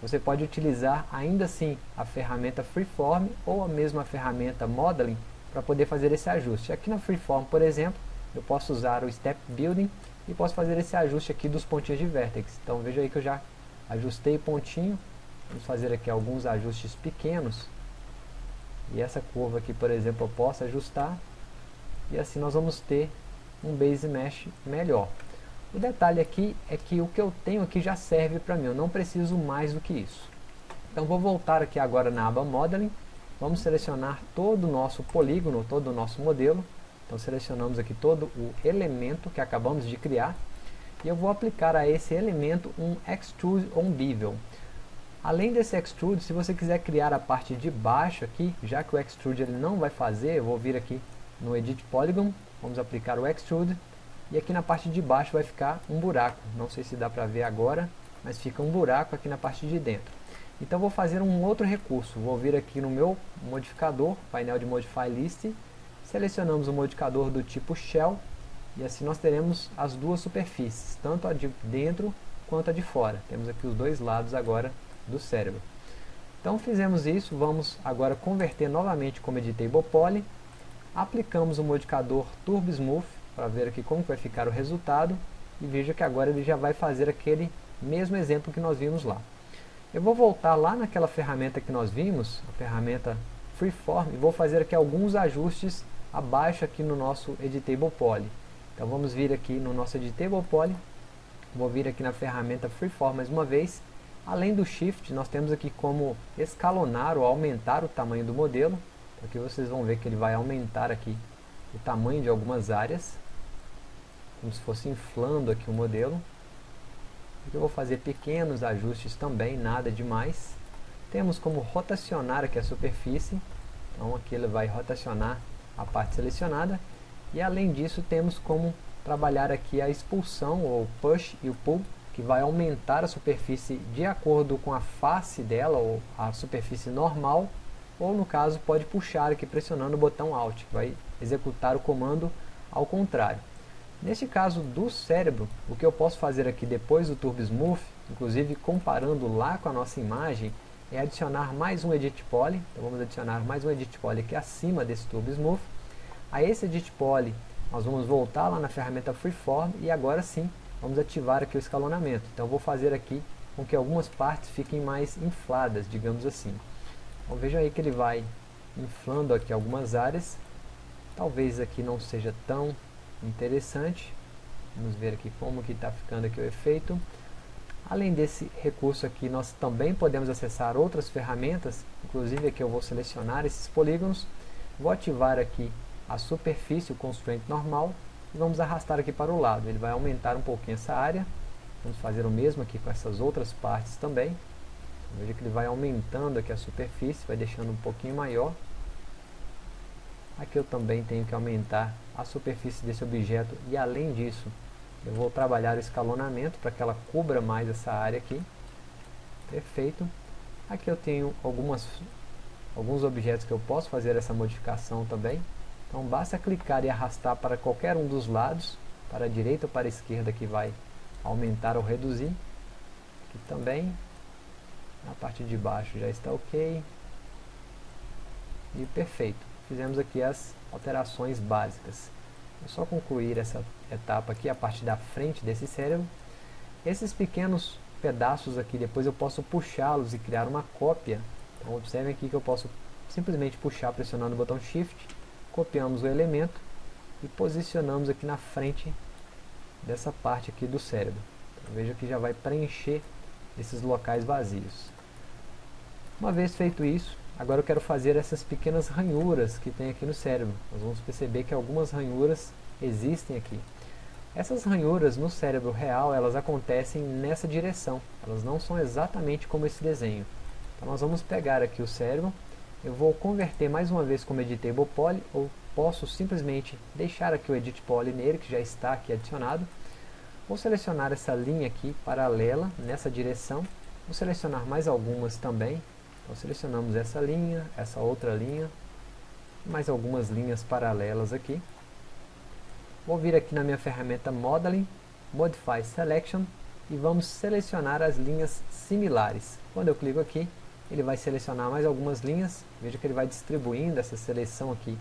você pode utilizar ainda assim a ferramenta Freeform ou a mesma ferramenta Modeling para poder fazer esse ajuste. Aqui na Freeform, por exemplo, eu posso usar o Step Building e posso fazer esse ajuste aqui dos pontinhos de vértex. Então veja aí que eu já ajustei o pontinho, vamos fazer aqui alguns ajustes pequenos. E essa curva aqui, por exemplo, eu posso ajustar. E assim nós vamos ter um Base Mesh melhor. O detalhe aqui é que o que eu tenho aqui já serve para mim, eu não preciso mais do que isso. Então vou voltar aqui agora na aba Modeling, vamos selecionar todo o nosso polígono, todo o nosso modelo. Então selecionamos aqui todo o elemento que acabamos de criar. E eu vou aplicar a esse elemento um Extrude on Bevel. Além desse Extrude, se você quiser criar a parte de baixo aqui, já que o Extrude ele não vai fazer, eu vou vir aqui no Edit Polygon, vamos aplicar o Extrude e aqui na parte de baixo vai ficar um buraco. Não sei se dá para ver agora, mas fica um buraco aqui na parte de dentro. Então vou fazer um outro recurso. Vou vir aqui no meu modificador, painel de Modify List. Selecionamos o modificador do tipo Shell. E assim nós teremos as duas superfícies, tanto a de dentro quanto a de fora. Temos aqui os dois lados agora do cérebro. Então fizemos isso, vamos agora converter novamente como Editable Poly. Aplicamos o modificador Turbo Smooth para ver aqui como vai ficar o resultado e veja que agora ele já vai fazer aquele mesmo exemplo que nós vimos lá. Eu vou voltar lá naquela ferramenta que nós vimos, a ferramenta Freeform, e vou fazer aqui alguns ajustes abaixo aqui no nosso Editable Poly. Então vamos vir aqui no nosso Editable Poly, vou vir aqui na ferramenta Freeform mais uma vez. Além do Shift, nós temos aqui como escalonar ou aumentar o tamanho do modelo. Aqui vocês vão ver que ele vai aumentar aqui o tamanho de algumas áreas como se fosse inflando aqui o modelo. Eu vou fazer pequenos ajustes também, nada demais. Temos como rotacionar aqui a superfície, então aqui ele vai rotacionar a parte selecionada. E além disso temos como trabalhar aqui a expulsão, ou push e o pull, que vai aumentar a superfície de acordo com a face dela, ou a superfície normal, ou no caso pode puxar aqui pressionando o botão Alt, que vai executar o comando ao contrário. Neste caso do cérebro, o que eu posso fazer aqui depois do Turbo Smooth, inclusive comparando lá com a nossa imagem, é adicionar mais um Edit Poly. Então vamos adicionar mais um Edit Poly aqui acima desse Turbo Smooth. A esse Edit Poly, nós vamos voltar lá na ferramenta Freeform e agora sim, vamos ativar aqui o escalonamento. Então vou fazer aqui com que algumas partes fiquem mais infladas, digamos assim. Então veja aí que ele vai inflando aqui algumas áreas. Talvez aqui não seja tão interessante. Vamos ver aqui como que está ficando aqui o efeito. Além desse recurso aqui, nós também podemos acessar outras ferramentas, inclusive aqui eu vou selecionar esses polígonos, vou ativar aqui a superfície, o constraint normal, e vamos arrastar aqui para o lado. Ele vai aumentar um pouquinho essa área, vamos fazer o mesmo aqui com essas outras partes também. Veja que ele vai aumentando aqui a superfície, vai deixando um pouquinho maior. Aqui eu também tenho que aumentar a superfície desse objeto e além disso eu vou trabalhar o escalonamento para que ela cubra mais essa área aqui. Perfeito. Aqui eu tenho algumas, alguns objetos que eu posso fazer essa modificação também. Então basta clicar e arrastar para qualquer um dos lados, para a direita ou para a esquerda que vai aumentar ou reduzir. Aqui também, na parte de baixo já está ok. E perfeito. Fizemos aqui as alterações básicas. É só concluir essa etapa aqui, a parte da frente desse cérebro. Esses pequenos pedaços aqui, depois eu posso puxá-los e criar uma cópia. Então observem aqui que eu posso simplesmente puxar pressionando o botão Shift, copiamos o elemento e posicionamos aqui na frente dessa parte aqui do cérebro. Então, veja que já vai preencher esses locais vazios. Uma vez feito isso, Agora eu quero fazer essas pequenas ranhuras que tem aqui no cérebro. Nós vamos perceber que algumas ranhuras existem aqui. Essas ranhuras no cérebro real, elas acontecem nessa direção. Elas não são exatamente como esse desenho. Então nós vamos pegar aqui o cérebro, eu vou converter mais uma vez como Editable Poly, ou posso simplesmente deixar aqui o Edit Poly nele, que já está aqui adicionado. Vou selecionar essa linha aqui paralela nessa direção. Vou selecionar mais algumas também, então selecionamos essa linha, essa outra linha, mais algumas linhas paralelas aqui. Vou vir aqui na minha ferramenta Modeling, Modify Selection, e vamos selecionar as linhas similares. Quando eu clico aqui, ele vai selecionar mais algumas linhas, veja que ele vai distribuindo essa seleção aqui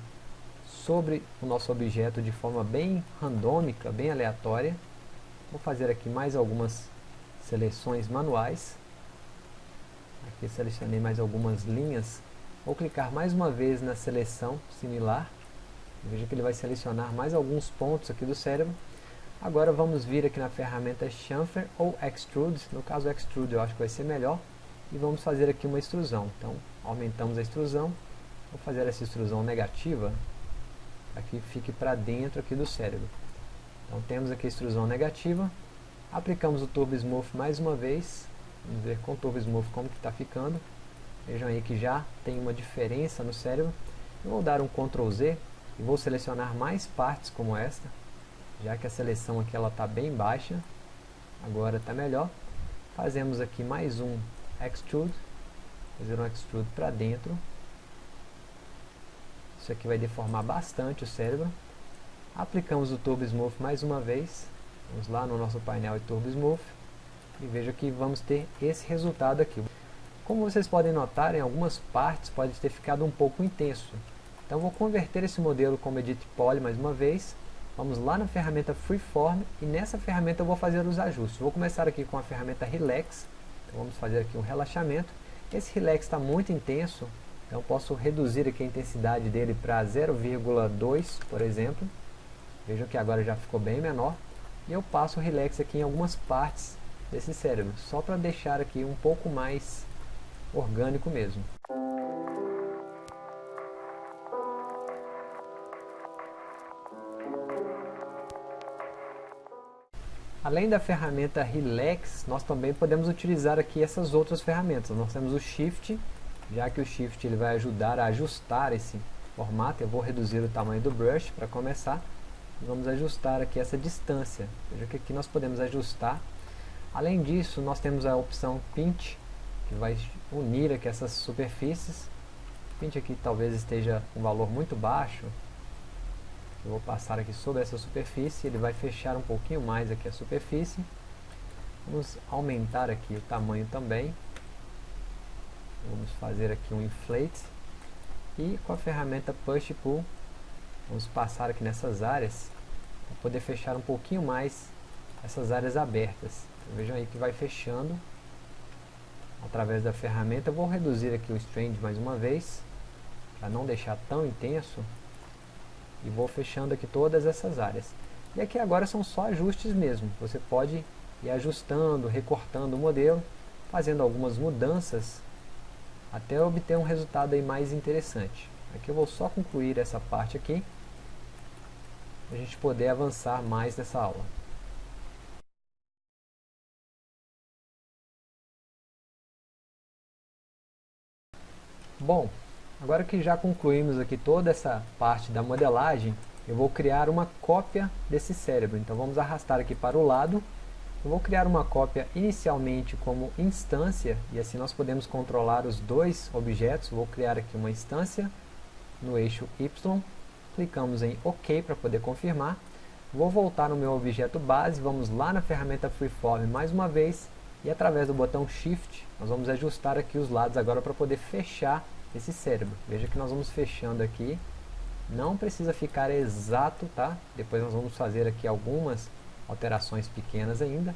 sobre o nosso objeto de forma bem randômica, bem aleatória. Vou fazer aqui mais algumas seleções manuais. Aqui selecionei mais algumas linhas. Vou clicar mais uma vez na seleção similar. Veja que ele vai selecionar mais alguns pontos aqui do cérebro. Agora vamos vir aqui na ferramenta Chamfer ou Extrude. No caso Extrude eu acho que vai ser melhor e vamos fazer aqui uma extrusão. Então, aumentamos a extrusão, vou fazer essa extrusão negativa, para que fique para dentro aqui do cérebro. Então, temos aqui a extrusão negativa, aplicamos o Turbo Smooth mais uma vez, vamos ver com o Turbo Smooth como que está ficando. Vejam aí que já tem uma diferença no cérebro. Eu vou dar um Ctrl Z e vou selecionar mais partes como esta, já que a seleção aqui está bem baixa, agora está melhor. Fazemos aqui mais um extrude, fazer um extrude para dentro. Isso aqui vai deformar bastante o cérebro. Aplicamos o Turbo Smooth mais uma vez. Vamos lá no nosso painel de Turbo Smooth. E veja que vamos ter esse resultado aqui. Como vocês podem notar, em algumas partes pode ter ficado um pouco intenso. Então vou converter esse modelo como Edit Poly mais uma vez. Vamos lá na ferramenta Freeform e nessa ferramenta eu vou fazer os ajustes. Vou começar aqui com a ferramenta Relax então vamos fazer aqui um relaxamento. Esse relax está muito intenso, então posso reduzir aqui a intensidade dele para 0,2, por exemplo. Vejam que agora já ficou bem menor. E eu passo o relax aqui em algumas partes desse cérebro, só para deixar aqui um pouco mais orgânico mesmo. Além da ferramenta Relax, nós também podemos utilizar aqui essas outras ferramentas. Nós temos o Shift, já que o Shift ele vai ajudar a ajustar esse formato. Eu vou reduzir o tamanho do brush para começar. Vamos ajustar aqui essa distância. Veja que aqui nós podemos ajustar. Além disso, nós temos a opção Pinch, que vai unir aqui essas superfícies. O Pinch aqui talvez esteja um valor muito baixo, eu vou passar aqui sobre essa superfície, ele vai fechar um pouquinho mais aqui a superfície. Vamos aumentar aqui o tamanho também. Vamos fazer aqui um inflate. E com a ferramenta Push Pull, vamos passar aqui nessas áreas, para poder fechar um pouquinho mais essas áreas abertas. Vejam aí que vai fechando através da ferramenta. Eu vou reduzir aqui o Strand mais uma vez, para não deixar tão intenso. E vou fechando aqui todas essas áreas. E aqui agora são só ajustes mesmo. Você pode ir ajustando, recortando o modelo, fazendo algumas mudanças, até obter um resultado aí mais interessante. Aqui eu vou só concluir essa parte aqui, para a gente poder avançar mais nessa aula. Bom, Agora que já concluímos aqui toda essa parte da modelagem, eu vou criar uma cópia desse cérebro. Então vamos arrastar aqui para o lado. Eu vou criar uma cópia inicialmente como instância, e assim nós podemos controlar os dois objetos. Vou criar aqui uma instância no eixo Y, clicamos em OK para poder confirmar. Vou voltar no meu objeto base, vamos lá na ferramenta Freeform mais uma vez, e através do botão Shift, nós vamos ajustar aqui os lados agora para poder fechar esse cérebro. Veja que nós vamos fechando aqui. Não precisa ficar exato, tá? Depois nós vamos fazer aqui algumas alterações pequenas ainda.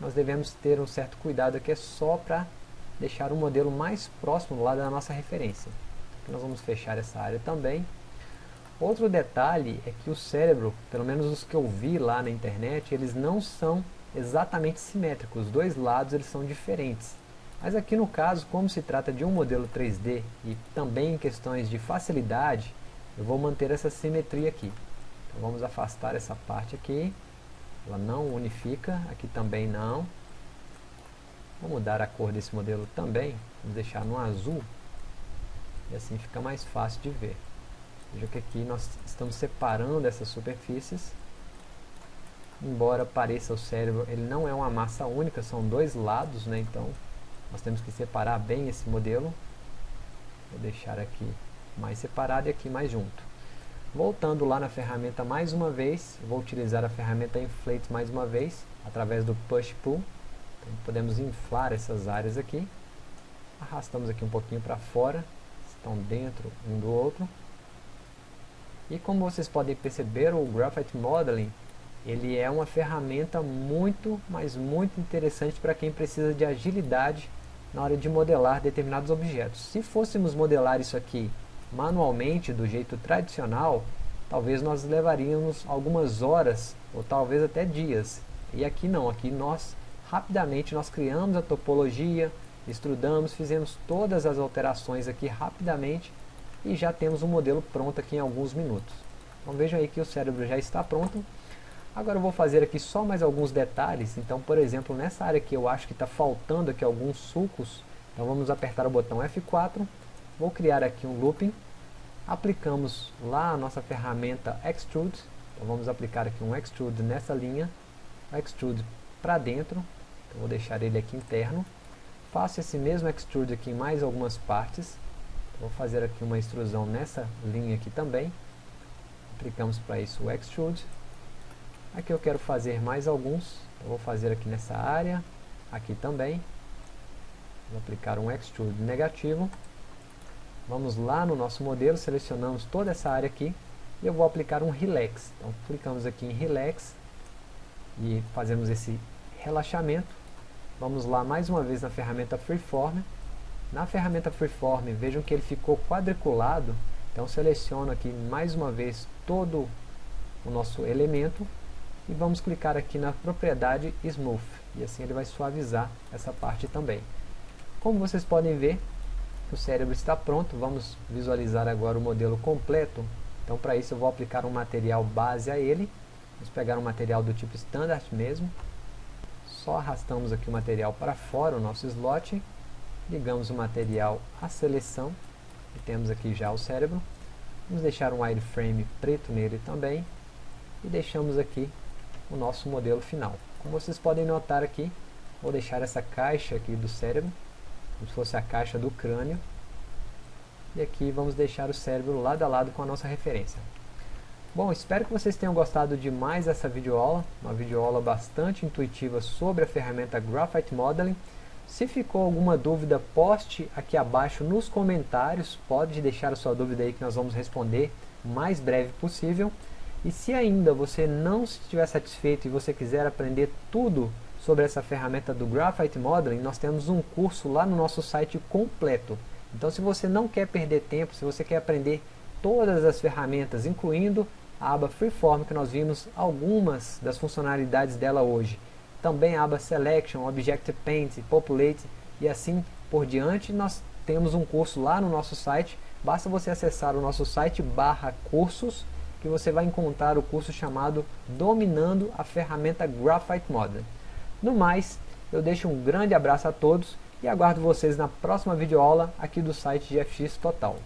Nós devemos ter um certo cuidado aqui, é só para deixar o modelo mais próximo lá da nossa referência. Aqui nós vamos fechar essa área também. Outro detalhe é que o cérebro, pelo menos os que eu vi lá na internet, eles não são exatamente simétricos. Os dois lados eles são diferentes. Mas aqui no caso, como se trata de um modelo 3D e também em questões de facilidade, eu vou manter essa simetria aqui. Então vamos afastar essa parte aqui, ela não unifica, aqui também não. Vou mudar a cor desse modelo também, vamos deixar no azul, e assim fica mais fácil de ver. Veja que aqui nós estamos separando essas superfícies, embora pareça o cérebro, ele não é uma massa única, são dois lados, né? então nós temos que separar bem esse modelo. Vou deixar aqui mais separado e aqui mais junto. Voltando lá na ferramenta mais uma vez, vou utilizar a ferramenta Inflate mais uma vez, através do Push Pull. Então, podemos inflar essas áreas aqui. Arrastamos aqui um pouquinho para fora. Estão dentro um do outro. E como vocês podem perceber, o Graphite Modeling ele é uma ferramenta muito, mas muito interessante para quem precisa de agilidade na hora de modelar determinados objetos. Se fôssemos modelar isso aqui manualmente, do jeito tradicional, talvez nós levaríamos algumas horas, ou talvez até dias. E aqui não, aqui nós, rapidamente, nós criamos a topologia, estudamos, fizemos todas as alterações aqui rapidamente, e já temos um modelo pronto aqui em alguns minutos. Então vejam aí que o cérebro já está pronto. Agora eu vou fazer aqui só mais alguns detalhes. Então, por exemplo, nessa área aqui eu acho que está faltando aqui alguns sulcos. Então vamos apertar o botão F4. Vou criar aqui um looping. Aplicamos lá a nossa ferramenta Extrude. Então vamos aplicar aqui um Extrude nessa linha. Extrude para dentro. Então vou deixar ele aqui interno. Faço esse mesmo Extrude aqui em mais algumas partes. Vou fazer aqui uma extrusão nessa linha aqui também. Aplicamos para isso o Extrude. Aqui eu quero fazer mais alguns. Eu vou fazer aqui nessa área. Aqui também. Vou aplicar um Extrude negativo. Vamos lá no nosso modelo, selecionamos toda essa área aqui. E eu vou aplicar um Relax. Então clicamos aqui em Relax. E fazemos esse relaxamento. Vamos lá mais uma vez na ferramenta Freeform na ferramenta Freeform, vejam que ele ficou quadriculado, então seleciono aqui mais uma vez todo o nosso elemento e vamos clicar aqui na propriedade Smooth, e assim ele vai suavizar essa parte também. Como vocês podem ver, o cérebro está pronto, vamos visualizar agora o modelo completo, então para isso eu vou aplicar um material base a ele, vamos pegar um material do tipo Standard mesmo, só arrastamos aqui o material para fora, o nosso slot, ligamos o material à seleção, e temos aqui já o cérebro, vamos deixar um wireframe preto nele também, e deixamos aqui o nosso modelo final. Como vocês podem notar aqui, vou deixar essa caixa aqui do cérebro, como se fosse a caixa do crânio, e aqui vamos deixar o cérebro lado a lado com a nossa referência. Bom, espero que vocês tenham gostado de mais essa videoaula, uma videoaula bastante intuitiva sobre a ferramenta Graphite Modeling, se ficou alguma dúvida, poste aqui abaixo nos comentários. Pode deixar a sua dúvida aí que nós vamos responder o mais breve possível. E se ainda você não estiver satisfeito e você quiser aprender tudo sobre essa ferramenta do Graphite Modeling, nós temos um curso lá no nosso site completo. Então se você não quer perder tempo, se você quer aprender todas as ferramentas, incluindo a aba Freeform, que nós vimos algumas das funcionalidades dela hoje, também a aba Selection, Objective Paint, Populate e assim por diante. Nós temos um curso lá no nosso site, basta você acessar o nosso site barra cursos, que você vai encontrar o curso chamado Dominando a Ferramenta Graphite Model. No mais, eu deixo um grande abraço a todos e aguardo vocês na próxima videoaula aqui do site GFX Total.